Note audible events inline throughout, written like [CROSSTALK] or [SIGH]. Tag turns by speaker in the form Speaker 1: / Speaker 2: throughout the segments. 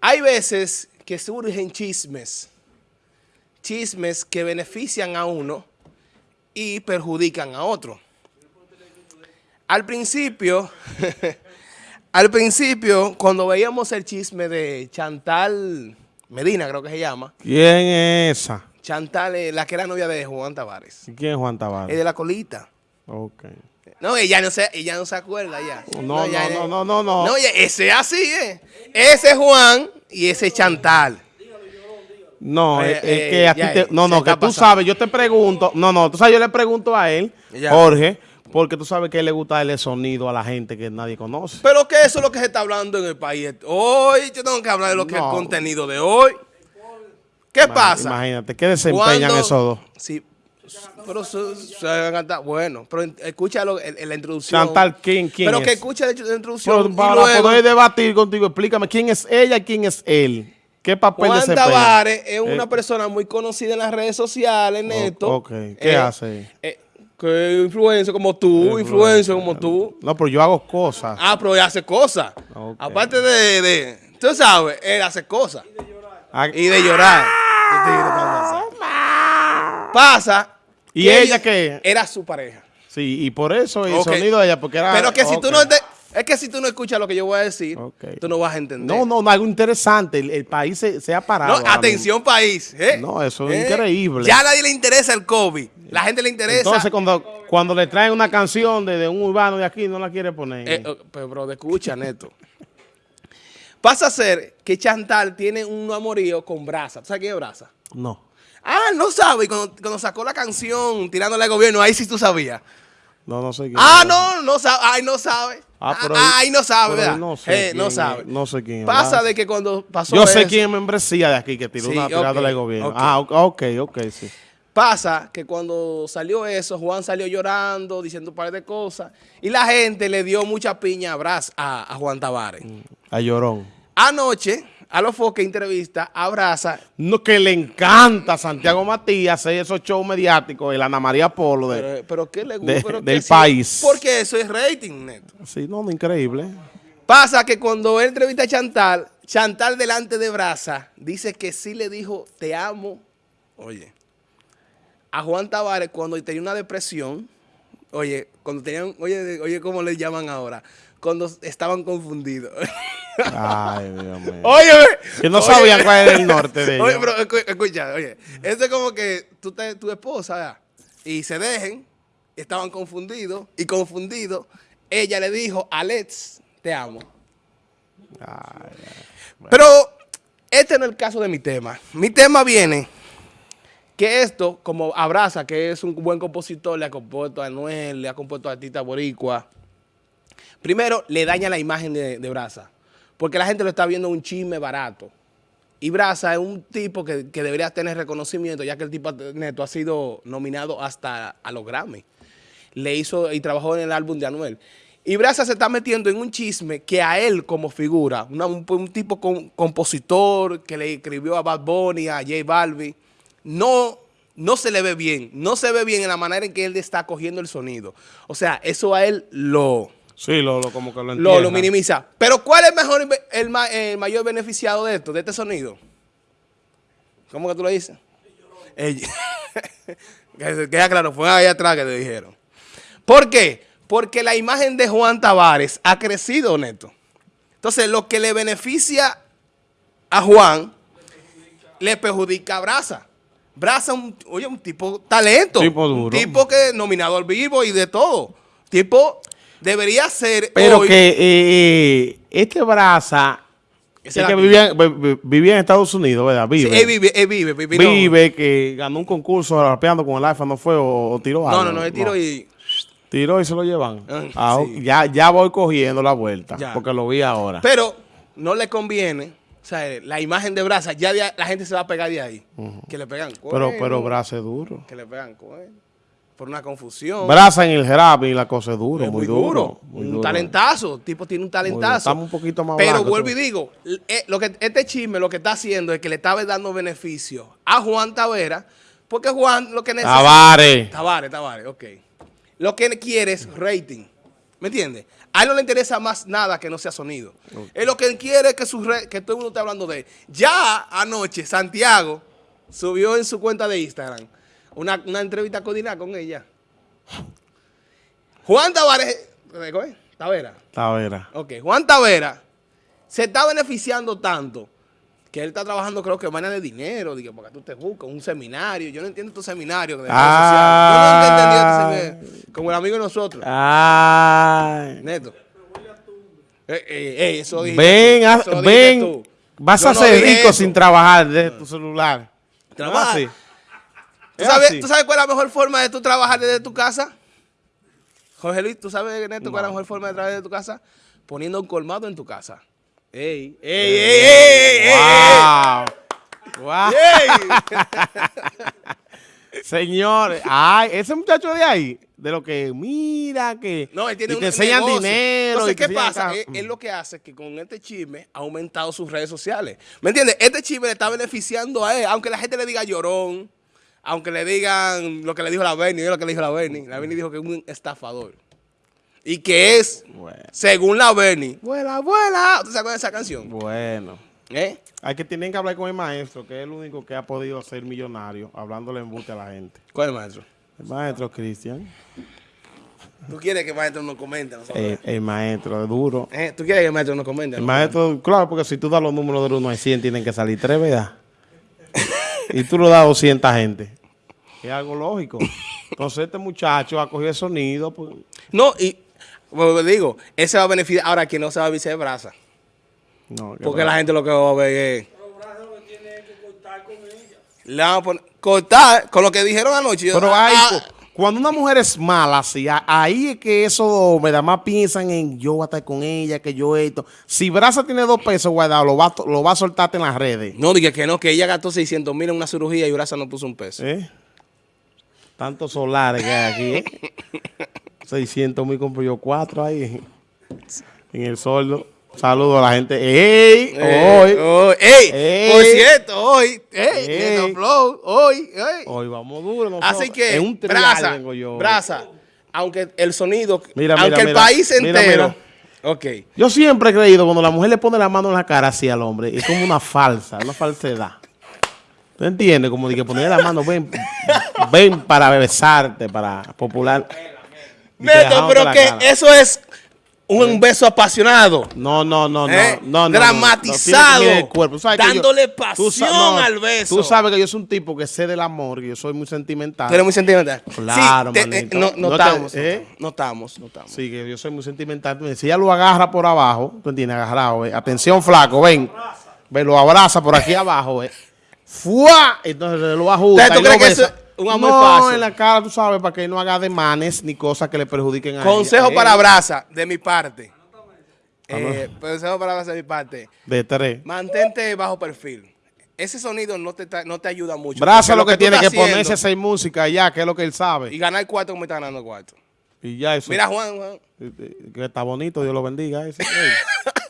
Speaker 1: hay veces que surgen chismes, chismes que benefician a uno y perjudican a otro. Al principio, [LAUGHS] al principio, cuando veíamos el chisme de Chantal Medina, creo que se llama.
Speaker 2: ¿Quién es esa?
Speaker 1: Chantal, la que era novia de Juan Tavares.
Speaker 2: ¿Quién es Juan
Speaker 1: Es
Speaker 2: Tavares?
Speaker 1: de la colita.
Speaker 2: Ok.
Speaker 1: No, ella no se, ella no se acuerda ya.
Speaker 2: No,
Speaker 1: ya-
Speaker 2: no, no, no, no.
Speaker 1: No, oye, ese es así, ¿eh? Ese es Juan y ese es Chantal.
Speaker 2: No,
Speaker 1: Eh,
Speaker 2: es, es
Speaker 1: eh,
Speaker 2: que a ti te- no, no, que tú
Speaker 1: pasando.
Speaker 2: sabes, yo te pregunto, no, no, tú sabes, yo le pregunto a él,
Speaker 1: Ya.
Speaker 2: Jorge, porque tú sabes que él le gusta darle sonido a la gente que nadie conoce.
Speaker 1: Pero que eso es lo que se está hablando en el país. Hoy yo tengo que hablar de lo que es el
Speaker 2: No.
Speaker 1: contenido de hoy. ¿Qué pasa?
Speaker 2: Imagínate, ¿qué desempeñan
Speaker 1: Cuando-
Speaker 2: esos dos?
Speaker 1: Sí, pero van a cantar. Bueno, pero en, en la introducción.
Speaker 2: Chantal, ¿quién, quién
Speaker 1: Pero que
Speaker 2: es?
Speaker 1: escucha la introducción.
Speaker 2: Pero
Speaker 1: y
Speaker 2: para
Speaker 1: luego,
Speaker 2: poder debatir contigo, explícame, ¿quién es ella y quién es él? ¿Qué papel
Speaker 1: Juan? Tavares es una
Speaker 2: Eh,
Speaker 1: persona muy conocida en las redes sociales, Neto.
Speaker 2: ok. ¿Qué hace?
Speaker 1: Eh, que influencer como tú, influencer como tú.
Speaker 2: No, pero yo hago cosas.
Speaker 1: Ah, pero él hace cosas.
Speaker 2: Ok.
Speaker 1: Aparte de, de- Tú sabes, él hace cosas.
Speaker 2: Ah,
Speaker 1: Y de llorar. Este tigre pasa. Pasa.
Speaker 2: ¿Y
Speaker 1: que
Speaker 2: ella qué?
Speaker 1: Era su pareja.
Speaker 2: Sí, y por eso el sonido de ella, porque era...
Speaker 1: Pero que si tú no te- es que si tú no escuchas lo que yo voy a decir, tú no vas a entender.
Speaker 2: No, no, no, algo interesante. El, el país se, se ha parado.
Speaker 1: No, atención país. ¿eh?
Speaker 2: No, eso es
Speaker 1: ¿Eh?
Speaker 2: increíble.
Speaker 1: Ya a nadie le interesa el COVID. La gente le interesa.
Speaker 2: Entonces, cuando, cuando le traen una canción de, de un urbano de aquí, no la quiere poner.
Speaker 1: Eh, eh, pero, bro, escucha, Neto. Pasa a ser que Chantal tiene un amorío con Brasa. ¿Tú sabes quién es Brasa?
Speaker 2: no.
Speaker 1: Ah, no sabe. Y cuando, cuando sacó la canción tirándole al gobierno, ahí sí tú sabías.
Speaker 2: No, no sé quién
Speaker 1: Ah,
Speaker 2: es.
Speaker 1: no, no sabe. Ay, no sabe.
Speaker 2: Ah, pero
Speaker 1: Ah, ahí no sabe, ¿verdad?
Speaker 2: no sé
Speaker 1: Eh, no sabe.
Speaker 2: no sé quién
Speaker 1: Pasa
Speaker 2: ¿verdad?
Speaker 1: de que cuando pasó
Speaker 2: Yo sé
Speaker 1: eso,
Speaker 2: quién es membresía de aquí que tiró
Speaker 1: Sí,
Speaker 2: una tirada
Speaker 1: ok,
Speaker 2: del gobierno. Ah, ok, ok, sí.
Speaker 1: Pasa que cuando salió eso, Juan salió llorando, diciendo un par de cosas, y la gente le dio mucha piña a, a, a Juan Tavares.
Speaker 2: A Llorón.
Speaker 1: Anoche, a los foques entrevista, abraza,
Speaker 2: No, que le encanta a Santiago Matías hacer esos shows mediáticos, el Ana María Polo. De,
Speaker 1: pero, pero ¿qué le gusta?
Speaker 2: de-
Speaker 1: Pero
Speaker 2: del
Speaker 1: que sí,
Speaker 2: país.
Speaker 1: porque eso es rating, neto.
Speaker 2: Sí, no, no, increíble.
Speaker 1: Pasa que cuando él entrevista a Chantal, Chantal delante de Brasa dice que sí le dijo, te amo, oye, a Juan Tavares cuando tenía una depresión, oye, cuando tenían, oye, oye, ¿cómo le llaman ahora? Cuando estaban confundidos. [LAUGHS]
Speaker 2: Ay, Dios mío.
Speaker 1: oye,
Speaker 2: Que no
Speaker 1: oye,
Speaker 2: sabían cuál era el norte de
Speaker 1: Oye,
Speaker 2: ellos.
Speaker 1: pero escu- escucha, oye, eso es como que tú te, tu esposa, ¿verdad? y se dejen, estaban confundidos, y confundidos, ella le dijo, Alex, te amo.
Speaker 2: Ay,
Speaker 1: Pero este no es el caso de mi tema. Mi tema viene que esto, como Abraza, que es un buen compositor, le ha compuesto a Anuel, le ha compuesto a Tita Boricua, primero le daña la imagen de, de Braza, porque la gente lo está viendo un chisme barato. Y Braza es un tipo que, que debería tener reconocimiento, ya que el tipo neto ha sido nominado hasta a los Grammy. Le hizo y trabajó en el álbum de Anuel. Y Braza se está metiendo en un chisme que a él como figura, un, un tipo con- compositor que le escribió a Bad Bunny, a J Balvin, no, no se le ve bien. No se ve bien en la manera en que él está cogiendo el sonido. O sea, eso a él lo,
Speaker 2: Sí, lo, lo- como que lo
Speaker 1: lo,
Speaker 2: entiendo.
Speaker 1: lo minimiza. Pero ¿cuál es mejor, el, ma- el mayor beneficiado de esto, de este sonido? ¿Cómo que tú lo dices? Ella. [LAUGHS] que queda claro, fue ahí atrás que te dijeron. ¿Por qué? Porque la imagen de Juan Tavares ha crecido, Neto. Entonces, lo que le beneficia a Juan, le perjudica a Brasa. Brasa, un, oye, un tipo talento.
Speaker 2: Tipo duro.
Speaker 1: Un tipo que nominado al vivo y de todo. Tipo, debería ser
Speaker 2: Pero
Speaker 1: hoy-
Speaker 2: que eh, este Braza, es que vivía, vi- vi- vivía en Estados Unidos, ¿verdad?
Speaker 1: Sí,
Speaker 2: Vive.
Speaker 1: él vive, él vive, vive, no.
Speaker 2: Que ganó un concurso rapeando con el iPhone, ¿no fue? O, o tiró algo.
Speaker 1: No, no, no, él tiró y...
Speaker 2: Tiró y se lo llevan.
Speaker 1: Ah,
Speaker 2: Ah,
Speaker 1: sí.
Speaker 2: ya, ya voy cogiendo la vuelta,
Speaker 1: Ya.
Speaker 2: porque lo vi ahora.
Speaker 1: Pero no le conviene, o sea, la imagen de Brasa, ya de- la gente se va a pegar de ahí. Que le pegan
Speaker 2: Pero,
Speaker 1: cuernos,
Speaker 2: pero Braza es duro.
Speaker 1: Que le pegan cuernos, Por una confusión.
Speaker 2: Braza en el rap y la cosa es duro,
Speaker 1: Es
Speaker 2: muy, duro. muy
Speaker 1: un
Speaker 2: duro.
Speaker 1: talentazo. El tipo tiene un talentazo.
Speaker 2: Estamos un poquito más
Speaker 1: Pero vuelvo y digo, eh, lo que, este chisme lo que está haciendo es que le estaba dando beneficio a Juan Tavera, porque Juan lo que necesita...
Speaker 2: Tavares.
Speaker 1: Tavares, Tavares, ok. Lo que quiere es rating. ¿Me entiendes? A él no le interesa más nada que no sea sonido. Él lo que quiere es que, su que todo el mundo esté hablando de él. Ya anoche, Santiago subió en su cuenta de Instagram una, una entrevista coordinada con ella. Juan Tavares. Tavera.
Speaker 2: Tavera.
Speaker 1: Ok, Juan Tavera se está beneficiando tanto que él está trabajando, creo que vaina de dinero, digo, porque tú te buscas un seminario. Yo no entiendo tu seminario de
Speaker 2: Ah.
Speaker 1: Yo no entendido este. Como el amigo de nosotros,
Speaker 2: Ay.
Speaker 1: Neto. Eh, eh, eh, eso dijiste
Speaker 2: Ven, haz-
Speaker 1: eso
Speaker 2: ven.
Speaker 1: tú.
Speaker 2: Vas
Speaker 1: Yo
Speaker 2: a
Speaker 1: no
Speaker 2: ser
Speaker 1: dije
Speaker 2: rico
Speaker 1: eso.
Speaker 2: sin trabajar de tu celular.
Speaker 1: Trabaja. ¿Tú
Speaker 2: ¿Es
Speaker 1: sabes,
Speaker 2: así?
Speaker 1: ¿Tú sabes cuál es la mejor forma de tú trabajar desde tu casa? Jorge Luis, ¿tú sabes, Neto, cuál es la mejor forma de trabajar desde tu casa? Poniendo un colmado en tu casa. ¡Ey! ¡Ey, ey, ey, ey, ey,
Speaker 2: Wow. Wow.
Speaker 1: ey! [LAUGHS]
Speaker 2: Señores, ay, ese muchacho de ahí, de lo que mira que
Speaker 1: No, él tiene
Speaker 2: y
Speaker 1: un
Speaker 2: te enseñan
Speaker 1: negocio.
Speaker 2: dinero.
Speaker 1: Entonces, ¿qué pasa? Él, él lo que hace es que con este chisme ha aumentado sus redes sociales. ¿Me entiendes? Este chisme le está beneficiando a él, aunque la gente le diga llorón, aunque le digan lo que le dijo la Bernie, yo lo que le dijo la Bernie. La Bernie dijo que es un estafador. Y que es,
Speaker 2: Bueno,
Speaker 1: según la Bernie, vuela, vuela. ¿Tú sabes esa canción?
Speaker 2: bueno.
Speaker 1: ¿Eh?
Speaker 2: Hay que tienen que hablar con el maestro, que es el único que ha podido ser millonario, hablándole embuste a la gente.
Speaker 1: ¿Cuál es el maestro?
Speaker 2: El maestro Cristian,
Speaker 1: ¿Tú quieres que el maestro nos comente? nosotros?
Speaker 2: el, el maestro es duro.
Speaker 1: ¿Eh? ¿Tú quieres que el maestro nos comente?
Speaker 2: El maestro, claro, porque si tú das los números del 1 al 100, tienen que salir tres, ¿verdad? Y tú lo das a 200 gente. Es algo lógico. Entonces este muchacho ha cogido el sonido, pues,
Speaker 1: No, y como digo, ese va a beneficiar. Ahora, quien no se va a de brasa.
Speaker 2: no, que
Speaker 1: Porque la gente lo que va a ver es. Le vamos a poner- cortar con lo que dijeron anoche.
Speaker 2: Pero
Speaker 1: ah,
Speaker 2: hay,
Speaker 1: ah,
Speaker 2: cuando una mujer es mala, así, ahí es que eso me da más piensan en yo voy a estar con ella, que yo esto. Si Brasa tiene dos pesos guardado, lo va, lo va a soltarte en las redes.
Speaker 1: no, dije que no, que ella gastó 600 mil en una cirugía y Brasa no puso un peso.
Speaker 2: ¿Eh? Tantos solares que hay aquí, ¿eh? [LAUGHS] 600 mil compro yo cuatro ahí en el soldo. Saludo a la gente. ¡Ey!
Speaker 1: Eh,
Speaker 2: hoy,
Speaker 1: hoy, ey,
Speaker 2: Ey.
Speaker 1: por cierto, hoy, ey,
Speaker 2: Ey.
Speaker 1: Neto Flow, hoy, ey.
Speaker 2: hoy vamos duro. nosotros.
Speaker 1: Así que,
Speaker 2: en un
Speaker 1: Brasa,
Speaker 2: vengo yo.
Speaker 1: Brasa, aunque el sonido,
Speaker 2: Mira, mira,
Speaker 1: aunque el
Speaker 2: mira.
Speaker 1: país
Speaker 2: Mira,
Speaker 1: entero,
Speaker 2: mira.
Speaker 1: ok,
Speaker 2: Yo siempre he creído cuando la mujer le pone la mano en la cara así al hombre, es como una [LAUGHS] falsa, una falsedad. ¿Tú entiendes? Como de que ponerle la mano, ven, ven para besarte, para popular. Dejamos
Speaker 1: pero que eso es un beso apasionado.
Speaker 2: No, no, no, no,
Speaker 1: ¿Eh?
Speaker 2: no, no, no,
Speaker 1: Dramatizado,
Speaker 2: no, yo-
Speaker 1: dándole pasión al beso.
Speaker 2: Tú sabes que yo soy un tipo que sé del amor, que yo soy muy sentimental.
Speaker 1: Tú eres muy sentimental.
Speaker 2: Claro,
Speaker 1: sí, te- eh, no,
Speaker 2: ¿eh?
Speaker 1: notamos.
Speaker 2: Sí, que yo soy muy sentimental. Si ella lo agarra por abajo, tú entiendes, agarrado, eh. atención flaco, ven, ven, lo abraza por aquí abajo, eh. ¡Fua! Entonces lo ajusta.
Speaker 1: Entonces, ¿tú
Speaker 2: y lo
Speaker 1: crees que
Speaker 2: besa.
Speaker 1: eso es un amor
Speaker 2: no,
Speaker 1: fácil?
Speaker 2: en la cara, tú sabes, para que no haga demanes ni cosas que le perjudiquen a
Speaker 1: Consejo
Speaker 2: ella.
Speaker 1: para
Speaker 2: Eh,
Speaker 1: Brasa, de mi parte. Eh, consejo para Brasa de mi parte.
Speaker 2: De tres.
Speaker 1: Mantente bajo perfil. Ese sonido no te, no te ayuda mucho.
Speaker 2: Braza
Speaker 1: porque
Speaker 2: lo que, tiene que
Speaker 1: haciendo-
Speaker 2: ponerse hacer música ya, que es lo que él
Speaker 1: Y
Speaker 2: sabe.
Speaker 1: ganar cuarto como está ganando cuarto.
Speaker 2: Y ya eso.
Speaker 1: Mira, Juan, Juan.
Speaker 2: Eh, Que está bonito, Dios lo bendiga. ese. [LAUGHS]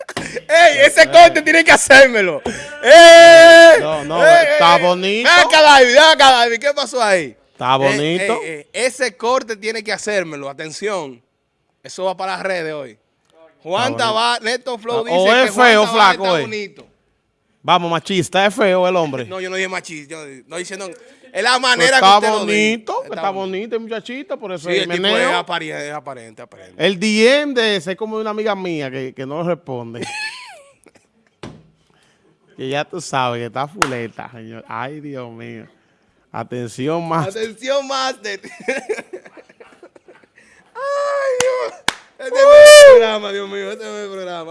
Speaker 2: Ey.
Speaker 1: Ese corte tiene que hacérmelo. ¡Ey!
Speaker 2: No, no,
Speaker 1: ¡Ey,
Speaker 2: está
Speaker 1: ey!
Speaker 2: bonito.
Speaker 1: Ven acá, David, ven acá, David. ¿Qué pasó ahí?
Speaker 2: Está
Speaker 1: Eh,
Speaker 2: bonito.
Speaker 1: eh, eh, ese corte tiene que hacérmelo. Atención. Eso va para las redes hoy. Juan. Tavares, Neto Flow
Speaker 2: O
Speaker 1: dice
Speaker 2: es
Speaker 1: que
Speaker 2: feo, flaco,
Speaker 1: está bonito.
Speaker 2: Vamos, machista, es feo el hombre.
Speaker 1: No, yo no dije machista. Yo no diciendo... Es la manera
Speaker 2: está
Speaker 1: que usted lo
Speaker 2: bonito,
Speaker 1: dice.
Speaker 2: está, bonito el muchachito, por eso
Speaker 1: Sí,
Speaker 2: el
Speaker 1: tipo es aparente, es aparente, aparente.
Speaker 2: El DM de ese es como de una amiga mía que, que no responde. [LAUGHS] que ya tú sabes que está fuleta, señor. Ay, Dios mío. Atención más.
Speaker 1: Atención, Master. [LAUGHS] Ay, Dios. Este es mi programa, Dios mío. Este